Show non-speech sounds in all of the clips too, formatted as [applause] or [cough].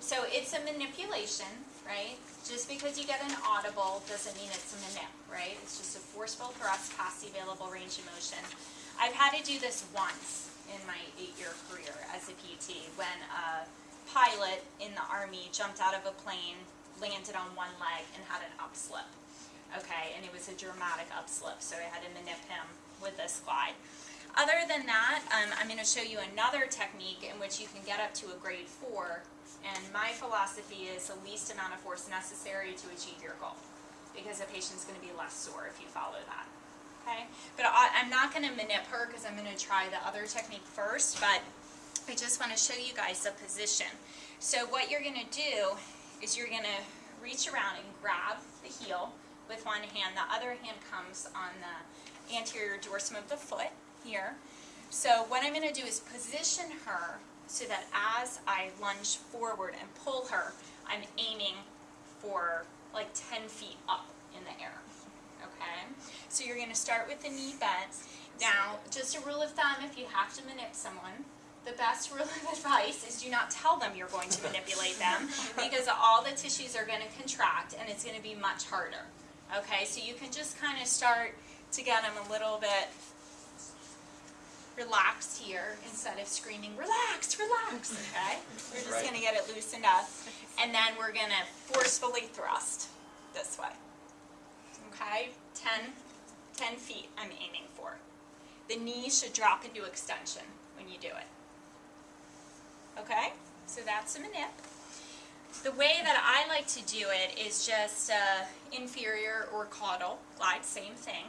so it's a manipulation, right? Just because you get an audible doesn't mean it's a manip, right? It's just a forceful thrust past the available range of motion. I've had to do this once in my eight-year career as a PT when a pilot in the Army jumped out of a plane, landed on one leg, and had an upslip. Okay, and it was a dramatic upslip, so I had to manip him with this glide. Other than that, um, I'm going to show you another technique in which you can get up to a grade 4, and my philosophy is the least amount of force necessary to achieve your goal, because the patient's going to be less sore if you follow that. Okay, but I, I'm not going to manip her because I'm going to try the other technique first, but I just want to show you guys the position. So what you're going to do is you're going to reach around and grab the heel with one hand. The other hand comes on the anterior dorsum of the foot here. So what I'm going to do is position her so that as I lunge forward and pull her, I'm aiming for like 10 feet up in the air. Okay? So you're going to start with the knee bent. Now, just a rule of thumb, if you have to manip someone, the best [laughs] rule of advice is do not tell them you're going to manipulate them [laughs] because all the tissues are going to contract and it's going to be much harder. Okay, so you can just kind of start to get them a little bit relaxed here instead of screaming, relax, relax, okay? We're just Right. going to get it loosened up. And then we're going to forcefully thrust this way. Okay, 10, 10 feet I'm aiming for. The knees should drop into extension when you do it. Okay, so that's a manip. The way that I like to do it is just uh, inferior or caudal glide, same thing.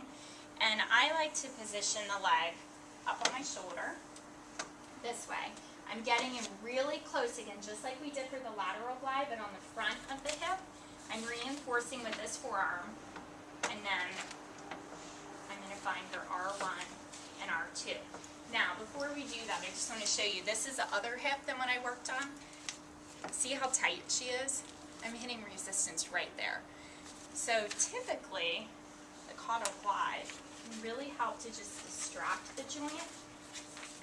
And I like to position the leg up on my shoulder, this way. I'm getting in really close again, just like we did for the lateral glide, but on the front of the hip. I'm reinforcing with this forearm, and then I'm going to find their R1 and R2. Now, before we do that, I just want to show you, this is the other hip than what I worked on. See how tight she is? I'm hitting resistance right there. So typically, the caudal glide really help to just distract the joint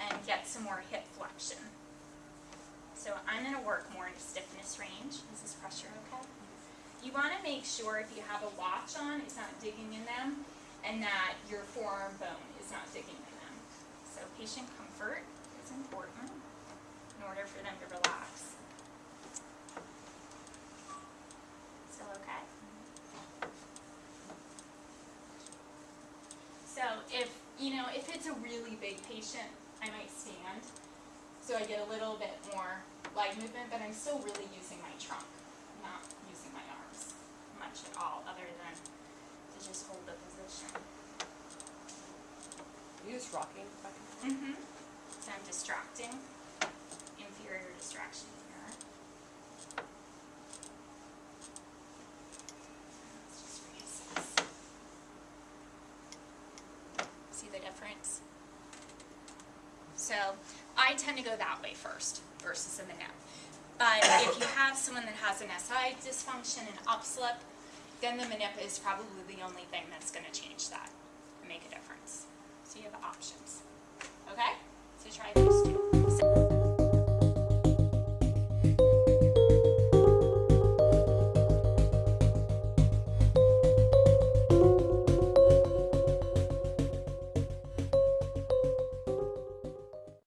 and get some more hip flexion. So I'm going to work more in stiffness range. Is this pressure okay? You want to make sure if you have a watch on, it's not digging in them, and that your forearm bone is not digging in them. So patient comfort is important in order for them to relax. Still okay? So if, you know, if it's a really big patient, I might stand. So I get a little bit more leg movement, but I'm still really using my trunk, not using my arms much at all, other than to just hold the position. You just rocking? Mm-hmm. So I'm distracting, inferior distraction here. Let's just reassess. See the difference? So I tend to go that way first versus the neck. But if you have someone that has an SI dysfunction and upslip, then the manip is probably the only thing that's going to change that and make a difference. So you have options. Okay? So try.